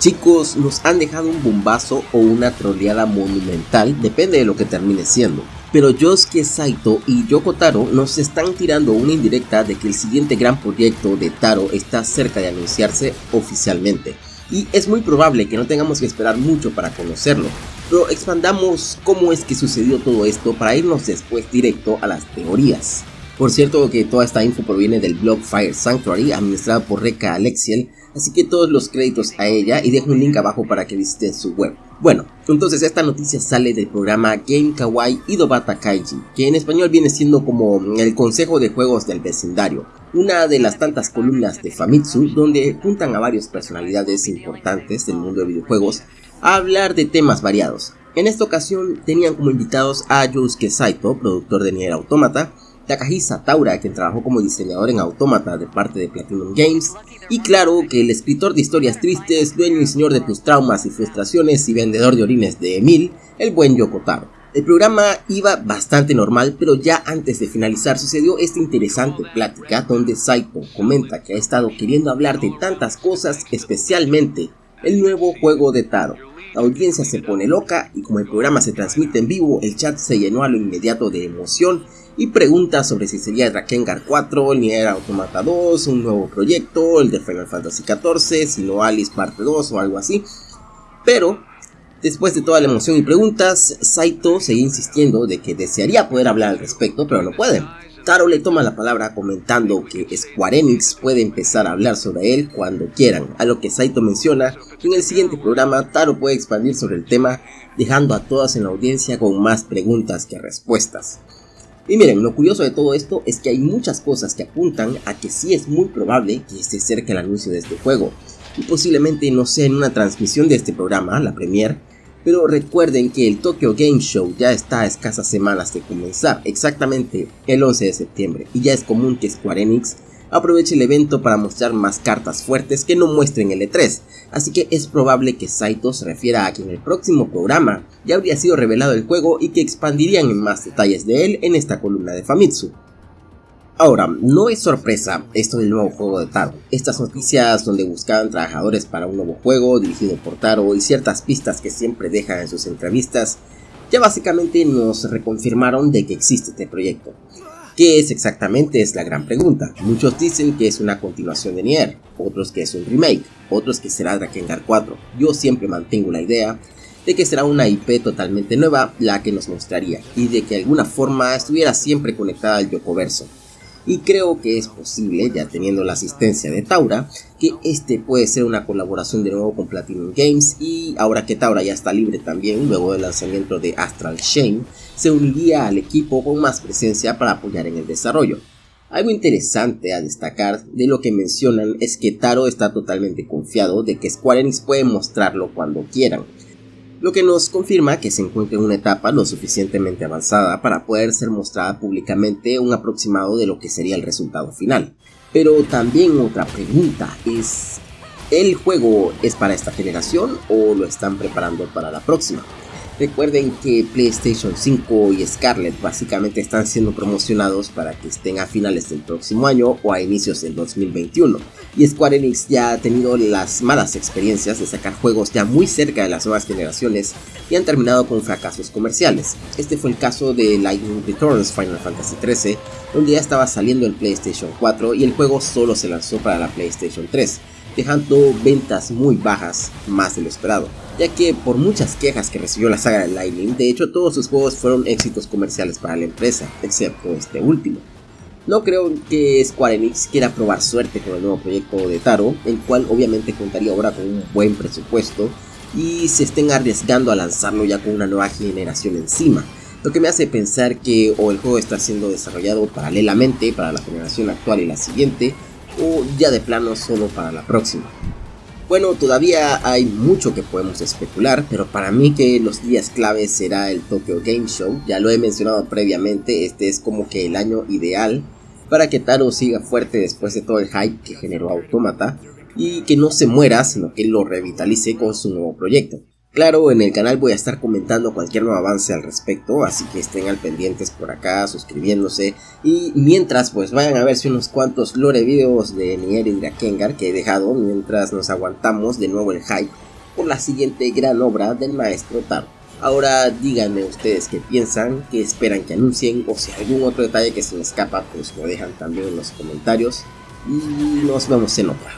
Chicos, nos han dejado un bombazo o una troleada monumental, depende de lo que termine siendo. Pero Yosuke Saito y Yoko Taro nos están tirando una indirecta de que el siguiente gran proyecto de Taro está cerca de anunciarse oficialmente. Y es muy probable que no tengamos que esperar mucho para conocerlo, pero expandamos cómo es que sucedió todo esto para irnos después directo a las teorías. Por cierto que toda esta info proviene del blog Fire Sanctuary administrado por Reka Alexiel, así que todos los créditos a ella y dejo un link abajo para que visiten su web. Bueno, entonces esta noticia sale del programa Game Kawaii Idobata Kaiji, que en español viene siendo como el consejo de juegos del vecindario, una de las tantas columnas de Famitsu donde juntan a varias personalidades importantes del mundo de videojuegos a hablar de temas variados. En esta ocasión tenían como invitados a Yosuke Saito, productor de Nier Automata, Takahisa Taura, quien trabajó como diseñador en Automata de parte de Platinum Games, y claro que el escritor de historias tristes, dueño y señor de tus traumas y frustraciones y vendedor de orines de Emil, el buen Yoko Taro. El programa iba bastante normal, pero ya antes de finalizar sucedió esta interesante plática donde Saito comenta que ha estado queriendo hablar de tantas cosas, especialmente el nuevo juego de Taro. La audiencia se pone loca y como el programa se transmite en vivo, el chat se llenó a lo inmediato de emoción y preguntas sobre si sería Drakengard 4, el Nier Automata 2, un nuevo proyecto, el de Final Fantasy XIV, si no Alice parte 2 o algo así. Pero, después de toda la emoción y preguntas, Saito sigue insistiendo de que desearía poder hablar al respecto, pero no puede. Taro le toma la palabra comentando que Square Enix puede empezar a hablar sobre él cuando quieran, a lo que Saito menciona que en el siguiente programa Taro puede expandir sobre el tema dejando a todas en la audiencia con más preguntas que respuestas. Y miren, lo curioso de todo esto es que hay muchas cosas que apuntan a que sí es muy probable que esté cerca el anuncio de este juego, y posiblemente no sea en una transmisión de este programa, la Premiere, pero recuerden que el Tokyo Game Show ya está a escasas semanas de comenzar, exactamente el 11 de septiembre, y ya es común que Square Enix aproveche el evento para mostrar más cartas fuertes que no muestren el E3, así que es probable que Saito se refiera a que en el próximo programa ya habría sido revelado el juego y que expandirían en más detalles de él en esta columna de Famitsu. Ahora, no es sorpresa esto del nuevo juego de Taro. Estas noticias donde buscaban trabajadores para un nuevo juego dirigido por Taro y ciertas pistas que siempre deja en sus entrevistas, ya básicamente nos reconfirmaron de que existe este proyecto. ¿Qué es exactamente? Es la gran pregunta. Muchos dicen que es una continuación de Nier, otros que es un remake, otros que será Drakengard 4. Yo siempre mantengo la idea de que será una IP totalmente nueva la que nos mostraría y de que de alguna forma estuviera siempre conectada al Yokoverso. Y creo que es posible, ya teniendo la asistencia de Taura, que este puede ser una colaboración de nuevo con Platinum Games y ahora que Taura ya está libre también, luego del lanzamiento de Astral Shame, se uniría al equipo con más presencia para apoyar en el desarrollo. Algo interesante a destacar de lo que mencionan es que Taro está totalmente confiado de que Square Enix puede mostrarlo cuando quieran, lo que nos confirma que se encuentra en una etapa lo suficientemente avanzada para poder ser mostrada públicamente un aproximado de lo que sería el resultado final. Pero también otra pregunta es, ¿el juego es para esta generación o lo están preparando para la próxima? Recuerden que PlayStation 5 y Scarlett básicamente están siendo promocionados para que estén a finales del próximo año o a inicios del 2021. Y Square Enix ya ha tenido las malas experiencias de sacar juegos ya muy cerca de las nuevas generaciones y han terminado con fracasos comerciales. Este fue el caso de Lightning Returns Final Fantasy XIII, donde ya estaba saliendo el PlayStation 4 y el juego solo se lanzó para la PlayStation 3 dejando ventas muy bajas, más de lo esperado, ya que por muchas quejas que recibió la saga de Lightning, de hecho todos sus juegos fueron éxitos comerciales para la empresa, excepto este último. No creo que Square Enix quiera probar suerte con el nuevo proyecto de Taro, el cual obviamente contaría ahora con un buen presupuesto y se estén arriesgando a lanzarlo ya con una nueva generación encima. Lo que me hace pensar que o el juego está siendo desarrollado paralelamente para la generación actual y la siguiente, o ya de plano solo para la próxima. Bueno, todavía hay mucho que podemos especular, pero para mí que los días claves será el Tokyo Game Show, ya lo he mencionado previamente, este es como que el año ideal para que Taro siga fuerte después de todo el hype que generó Automata y que no se muera, sino que lo revitalice con su nuevo proyecto. Claro, en el canal voy a estar comentando cualquier nuevo avance al respecto, así que estén al pendientes por acá, suscribiéndose y mientras pues vayan a ver si unos cuantos lore videos de Nier y Drakengard que he dejado mientras nos aguantamos de nuevo el hype por la siguiente gran obra del maestro Taro. Ahora díganme ustedes qué piensan, qué esperan que anuncien o si algún otro detalle que se me escapa pues lo dejan también en los comentarios y nos vemos en otra.